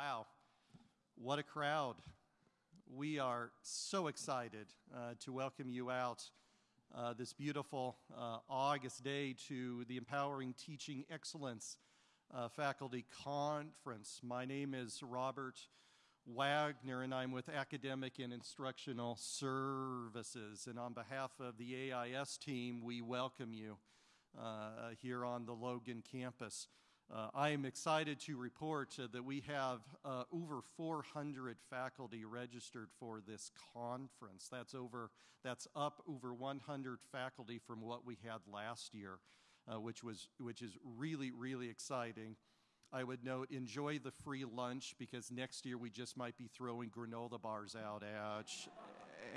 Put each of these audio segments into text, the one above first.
Wow, what a crowd. We are so excited uh, to welcome you out uh, this beautiful uh, August day to the Empowering Teaching Excellence uh, Faculty Conference. My name is Robert Wagner, and I'm with Academic and Instructional Services. And on behalf of the AIS team, we welcome you uh, here on the Logan campus. Uh, I am excited to report uh, that we have uh, over 400 faculty registered for this conference. That's over, that's up over 100 faculty from what we had last year, uh, which was, which is really, really exciting. I would note, enjoy the free lunch because next year we just might be throwing granola bars out at,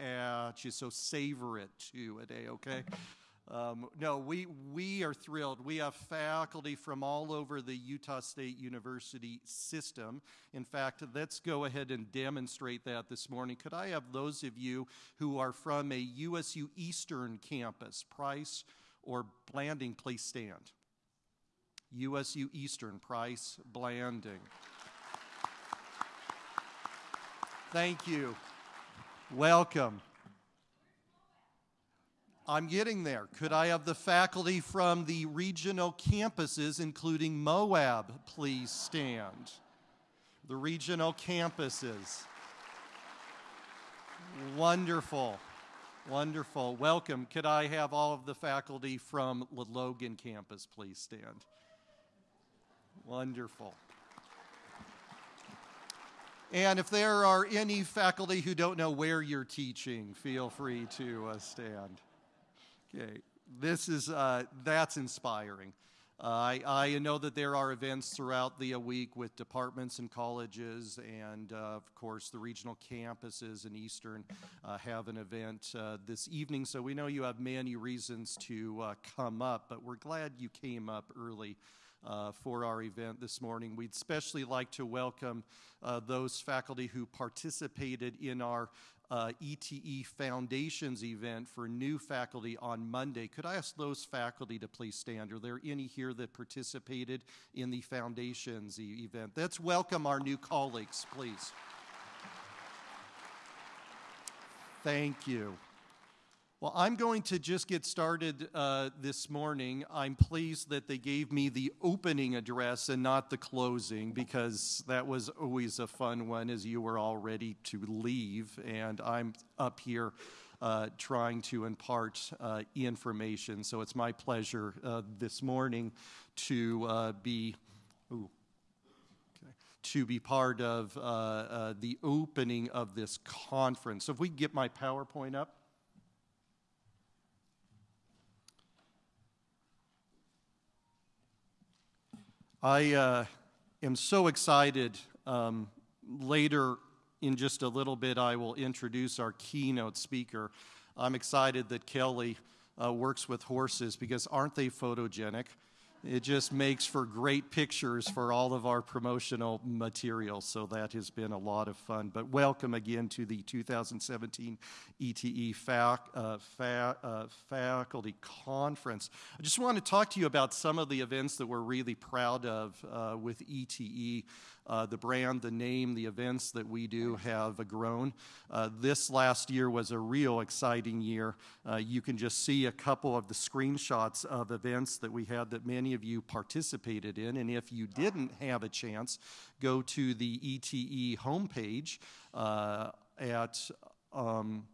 at you. So savor it too a day, okay? Um, no, we, we are thrilled. We have faculty from all over the Utah State University system. In fact, let's go ahead and demonstrate that this morning. Could I have those of you who are from a USU Eastern campus, Price or Blanding, please stand. USU Eastern, Price, Blanding. Thank you. Welcome. I'm getting there. Could I have the faculty from the regional campuses, including Moab, please stand? The regional campuses. Wonderful. Wonderful. Welcome. Could I have all of the faculty from the Logan campus, please stand? Wonderful. And if there are any faculty who don't know where you're teaching, feel free to uh, stand. Okay, this is, uh, that's inspiring. Uh, I, I, know that there are events throughout the week with departments and colleges, and uh, of course, the regional campuses in Eastern uh, have an event uh, this evening. So we know you have many reasons to uh, come up, but we're glad you came up early. Uh, for our event this morning. We'd especially like to welcome uh, those faculty who participated in our uh, ETE Foundations event for new faculty on Monday. Could I ask those faculty to please stand? Are there any here that participated in the Foundations e event? Let's welcome our new colleagues, please. Thank you. Well, I'm going to just get started uh, this morning. I'm pleased that they gave me the opening address and not the closing because that was always a fun one as you were all ready to leave. And I'm up here uh, trying to impart uh, information. So it's my pleasure uh, this morning to uh, be. Ooh, to be part of uh, the opening of this conference. So if we get my PowerPoint up. I uh, am so excited. Um, later, in just a little bit, I will introduce our keynote speaker. I'm excited that Kelly uh, works with horses because aren't they photogenic? It just makes for great pictures for all of our promotional materials. So that has been a lot of fun. But welcome again to the 2017 ETE fac, uh, fa, uh, Faculty Conference. I just want to talk to you about some of the events that we're really proud of uh, with ETE. Uh, the brand, the name, the events that we do have grown. Uh, this last year was a real exciting year. Uh, you can just see a couple of the screenshots of events that we had that many of you participated in. And if you didn't have a chance, go to the ETE homepage uh, at um,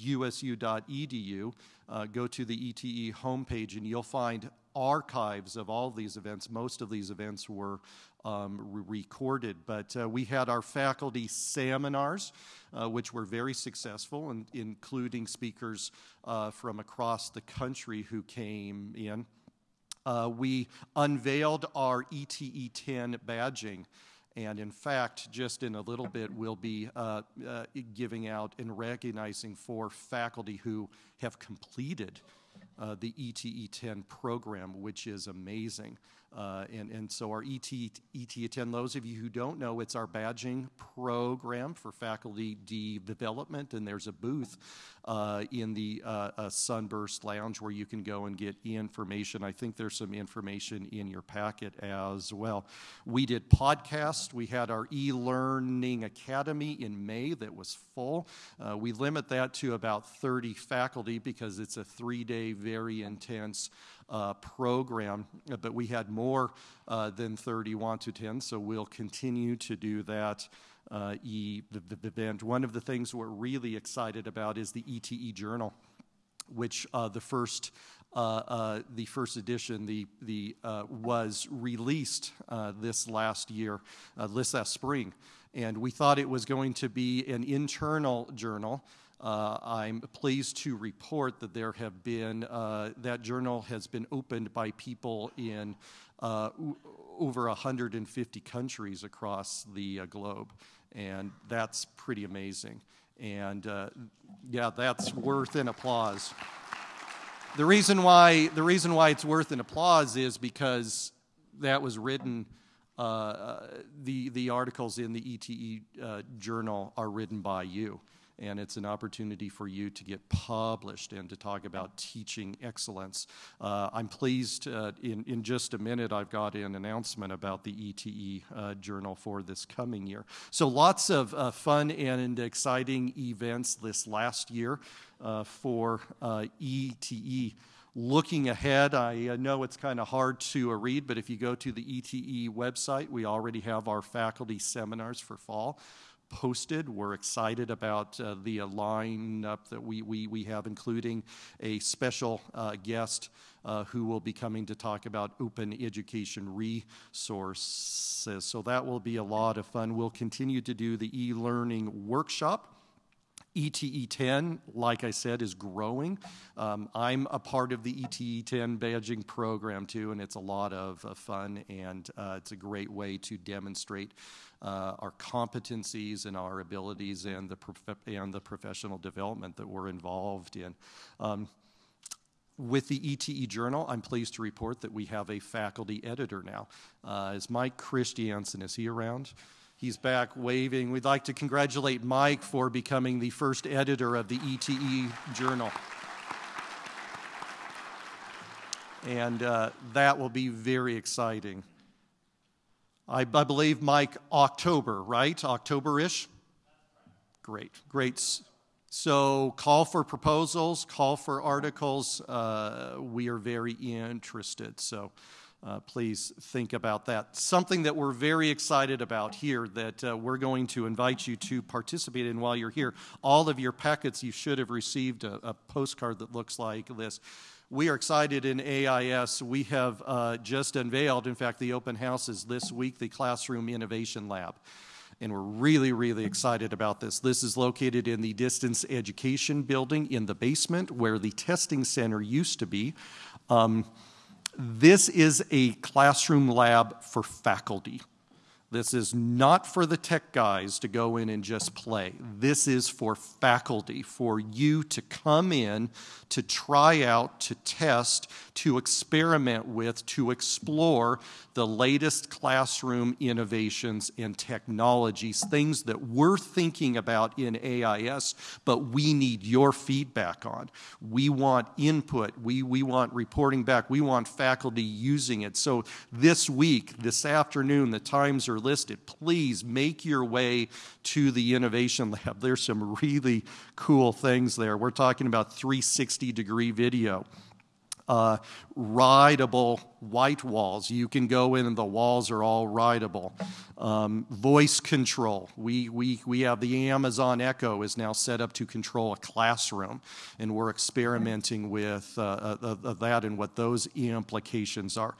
usu.edu. Uh, go to the ETE homepage and you'll find archives of all these events. Most of these events were um, re recorded. But uh, we had our faculty seminars, uh, which were very successful, and including speakers uh, from across the country who came in. Uh, we unveiled our ETE 10 badging. And in fact, just in a little bit, we'll be uh, uh, giving out and recognizing for faculty who have completed uh, the ETE 10 program, which is amazing. Uh, and, and so our ET, ET10, those of you who don't know, it's our badging program for faculty development, and there's a booth uh, in the uh, Sunburst Lounge where you can go and get information. I think there's some information in your packet as well. We did podcasts. We had our e-learning academy in May that was full. Uh, we limit that to about 30 faculty because it's a three-day, very intense uh, program, but we had more uh, than 30 want to attend, so we'll continue to do that uh, e event. One of the things we're really excited about is the ETE Journal, which uh, the first uh, uh, the first edition the, the, uh, was released uh, this last year, this last spring. And we thought it was going to be an internal journal. Uh, I'm pleased to report that there have been, uh, that journal has been opened by people in uh, over 150 countries across the uh, globe. And that's pretty amazing. And uh, yeah, that's worth an applause. The reason why, the reason why it's worth an applause is because that was written uh, the, the articles in the ETE uh, journal are written by you and it's an opportunity for you to get published and to talk about teaching excellence. Uh, I'm pleased uh, in, in just a minute I've got an announcement about the ETE uh, journal for this coming year. So lots of uh, fun and exciting events this last year uh, for ETE. Uh, Looking ahead, I know it's kind of hard to read, but if you go to the ETE website, we already have our faculty seminars for fall posted. We're excited about uh, the uh, lineup that we, we, we have, including a special uh, guest uh, who will be coming to talk about open education resources. So that will be a lot of fun. We'll continue to do the e-learning workshop. ETE 10, like I said, is growing. Um, I'm a part of the ETE 10 badging program too, and it's a lot of uh, fun and uh, it's a great way to demonstrate uh, our competencies and our abilities and the, and the professional development that we're involved in. Um, with the ETE Journal, I'm pleased to report that we have a faculty editor now. Uh, is Mike Christiansen, is he around? He's back waving. We'd like to congratulate Mike for becoming the first editor of the ETE Journal. And uh, that will be very exciting. I, I believe, Mike, October, right? October ish? Great, great. So call for proposals, call for articles. Uh, we are very interested. So uh, please think about that. Something that we're very excited about here that uh, we're going to invite you to participate in while you're here. All of your packets, you should have received a, a postcard that looks like this we are excited in AIS. We have uh, just unveiled, in fact, the open house is this week, the Classroom Innovation Lab. And we're really, really excited about this. This is located in the distance education building in the basement where the testing center used to be. Um, this is a classroom lab for faculty. This is not for the tech guys to go in and just play. This is for faculty, for you to come in, to try out, to test, to experiment with, to explore the latest classroom innovations and technologies, things that we're thinking about in AIS, but we need your feedback on. We want input, we, we want reporting back, we want faculty using it. So this week, this afternoon, the times are listed. Please make your way to the Innovation Lab. There's some really cool things there. We're talking about 360 degree video. Uh, rideable white walls. You can go in and the walls are all rideable. Um, voice control. We, we, we have the Amazon Echo is now set up to control a classroom, and we're experimenting with uh, uh, uh that and what those implications are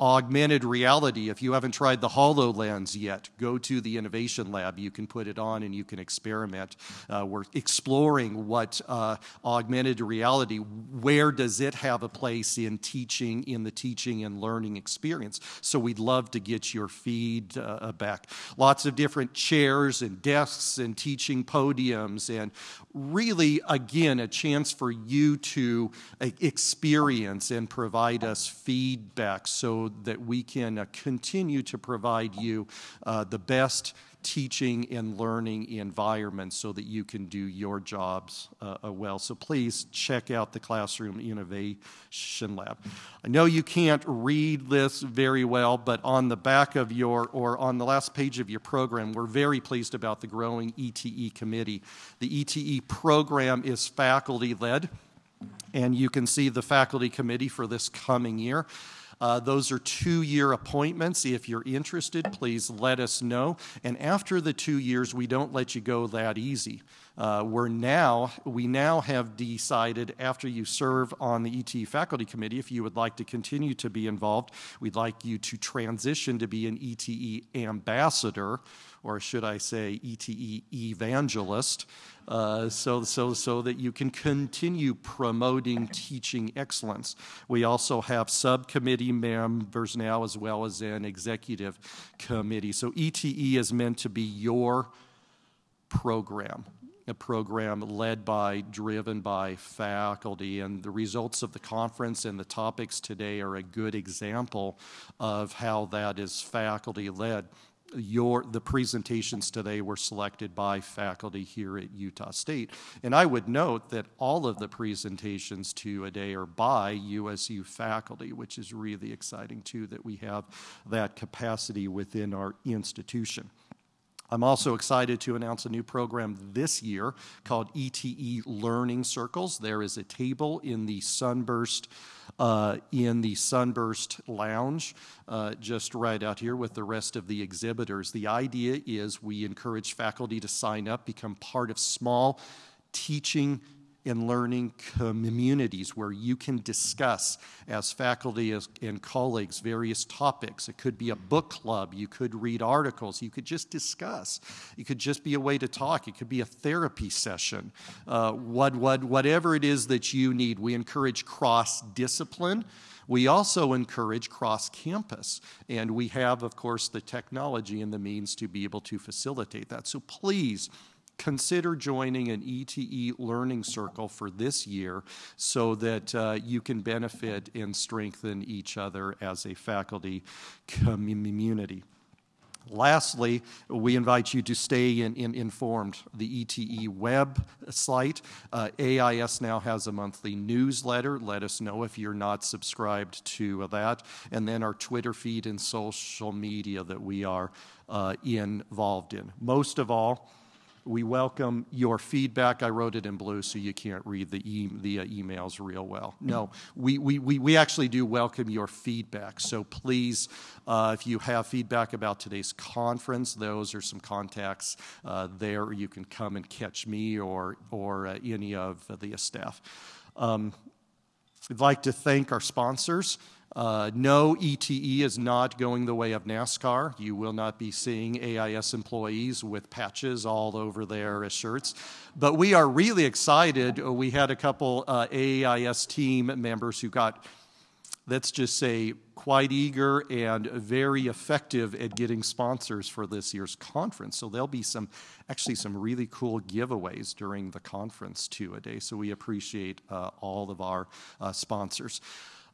augmented reality. If you haven't tried the HoloLens yet, go to the Innovation Lab. You can put it on and you can experiment. Uh, we're exploring what uh, augmented reality, where does it have a place in teaching, in the teaching and learning experience? So we'd love to get your feedback. Lots of different chairs and desks and teaching podiums and really, again, a chance for you to uh, experience and provide us feedback so that we can uh, continue to provide you uh, the best teaching and learning environment so that you can do your jobs uh, uh, well. So please check out the Classroom Innovation Lab. I know you can't read this very well, but on the back of your, or on the last page of your program, we're very pleased about the growing ETE committee. The ETE program is faculty led, and you can see the faculty committee for this coming year. Uh, those are two-year appointments. If you're interested, please let us know. And after the two years, we don't let you go that easy. Uh, we're now, we now have decided after you serve on the ETE faculty committee, if you would like to continue to be involved, we'd like you to transition to be an ETE ambassador, or should I say ETE evangelist. Uh, so, so, so that you can continue promoting teaching excellence. We also have subcommittee members now as well as an executive committee. So ETE is meant to be your program a program led by, driven by faculty. And the results of the conference and the topics today are a good example of how that is faculty led your the presentations today were selected by faculty here at Utah State. And I would note that all of the presentations today are by USU faculty, which is really exciting too that we have that capacity within our institution. I'm also excited to announce a new program this year called ETE Learning Circles. There is a table in the Sunburst uh, in the Sunburst Lounge, uh, just right out here with the rest of the exhibitors. The idea is we encourage faculty to sign up, become part of small teaching and learning communities where you can discuss as faculty as, and colleagues various topics. It could be a book club. You could read articles. You could just discuss. It could just be a way to talk. It could be a therapy session. Uh, what, what, whatever it is that you need, we encourage cross discipline. We also encourage cross campus, and we have, of course, the technology and the means to be able to facilitate that. So please consider joining an ETE learning circle for this year so that uh, you can benefit and strengthen each other as a faculty community. Lastly, we invite you to stay in, in informed. The ETE website, uh, AIS now has a monthly newsletter. Let us know if you're not subscribed to that. And then our Twitter feed and social media that we are uh, involved in. Most of all, we welcome your feedback. I wrote it in blue so you can't read the, e the uh, emails real well. No, we, we, we, we actually do welcome your feedback. So please, uh, if you have feedback about today's conference, those are some contacts uh, there. You can come and catch me or, or uh, any of the staff. Um, I'd like to thank our sponsors. Uh, no, ETE is not going the way of NASCAR. You will not be seeing AIS employees with patches all over their shirts. But we are really excited. Uh, we had a couple uh, AIS team members who got, let's just say, quite eager and very effective at getting sponsors for this year's conference. So there'll be some, actually some really cool giveaways during the conference too a day. So we appreciate uh, all of our uh, sponsors.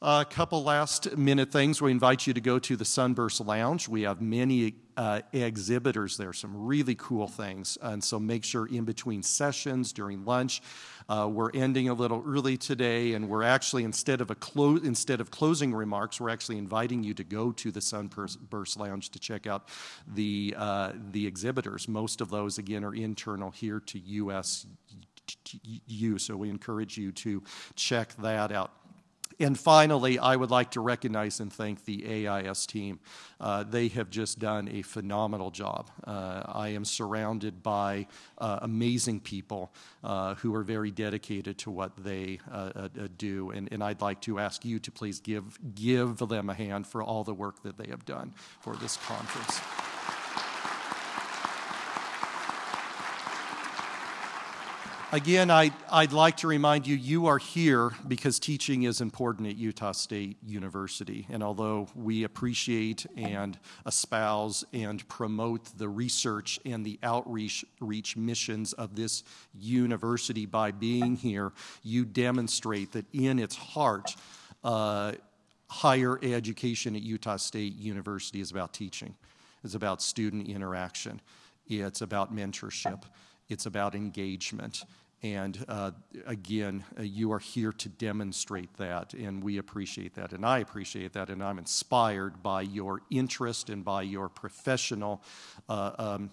A couple last minute things. We invite you to go to the Sunburst Lounge. We have many uh, exhibitors there, some really cool things. And so make sure in between sessions, during lunch, uh, we're ending a little early today, and we're actually instead of a clo- instead of closing remarks, we're actually inviting you to go to the Sunburst Lounge to check out the uh, the exhibitors. Most of those, again, are internal here to USU, so we encourage you to check that out. And finally, I would like to recognize and thank the AIS team. Uh, they have just done a phenomenal job. Uh, I am surrounded by uh, amazing people uh, who are very dedicated to what they uh, uh, do. And, and I'd like to ask you to please give, give them a hand for all the work that they have done for this conference. Again, I, would like to remind you, you are here because teaching is important at Utah State University. And although we appreciate and espouse and promote the research and the outreach reach missions of this university by being here, you demonstrate that in its heart, uh, higher education at Utah State University is about teaching. It's about student interaction. It's about mentorship. It's about engagement. And uh, again, uh, you are here to demonstrate that, and we appreciate that, and I appreciate that, and I'm inspired by your interest and by your professional. Uh, um,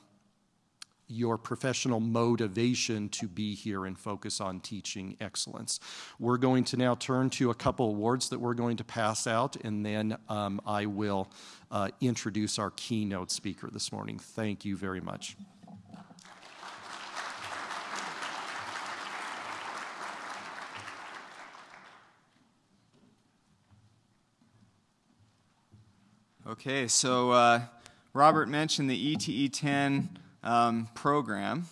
your professional motivation to be here and focus on teaching excellence. We're going to now turn to a couple awards that we're going to pass out, and then um, I will uh, introduce our keynote speaker this morning. Thank you very much. Okay, so uh, Robert mentioned the ETE 10 um, program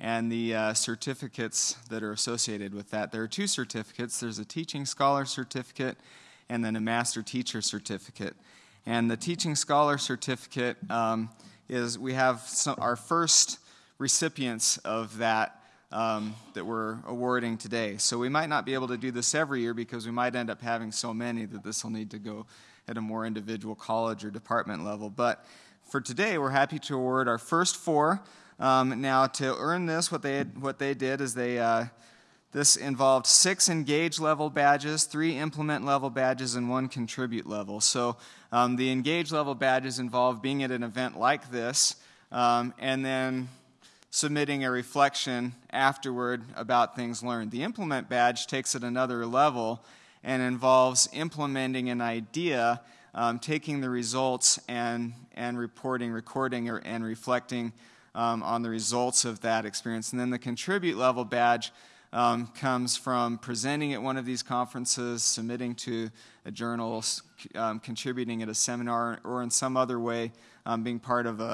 and the uh, certificates that are associated with that. There are two certificates there's a Teaching Scholar Certificate and then a Master Teacher Certificate. And the Teaching Scholar Certificate um, is we have some, our first recipients of that um, that we're awarding today. So we might not be able to do this every year because we might end up having so many that this will need to go at a more individual college or department level. But for today, we're happy to award our first four. Um, now, to earn this, what they, what they did is they, uh, this involved six engage level badges, three implement level badges, and one contribute level. So um, the engage level badges involve being at an event like this um, and then submitting a reflection afterward about things learned. The implement badge takes it another level and involves implementing an idea, um, taking the results and, and reporting, recording, or, and reflecting um, on the results of that experience. And then the contribute level badge um, comes from presenting at one of these conferences, submitting to a journal, um, contributing at a seminar, or in some other way um, being part of a,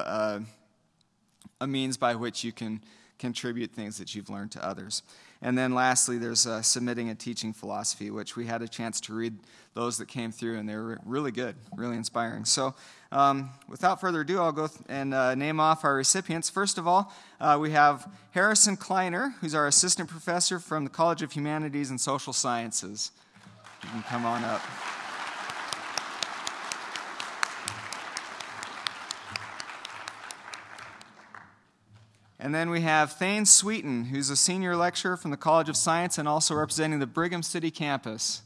a, a means by which you can contribute things that you've learned to others. And then lastly, there's uh, submitting a teaching philosophy, which we had a chance to read those that came through, and they were really good, really inspiring. So, um, without further ado, I'll go and uh, name off our recipients. First of all, uh, we have Harrison Kleiner, who's our assistant professor from the College of Humanities and Social Sciences. You can come on up. And then we have Thane Sweeten, who's a senior lecturer from the College of Science and also representing the Brigham City campus.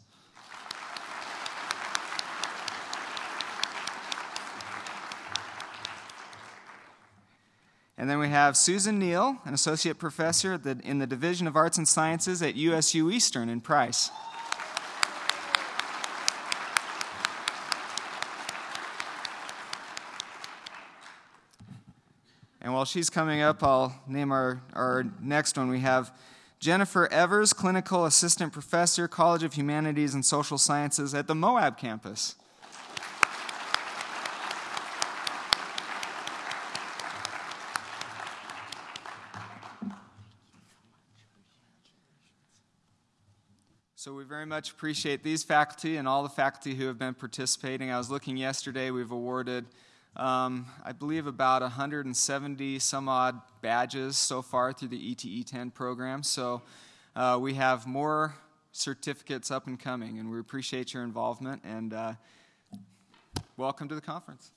And then we have Susan Neal, an associate professor in the Division of Arts and Sciences at USU Eastern in Price. While she's coming up, I'll name our, our next one. We have Jennifer Evers, Clinical Assistant Professor, College of Humanities and Social Sciences at the Moab campus. So we very much appreciate these faculty and all the faculty who have been participating. I was looking yesterday, we've awarded um, I believe about 170 some odd badges so far through the ETE 10 program. So uh, we have more certificates up and coming, and we appreciate your involvement and uh, welcome to the conference.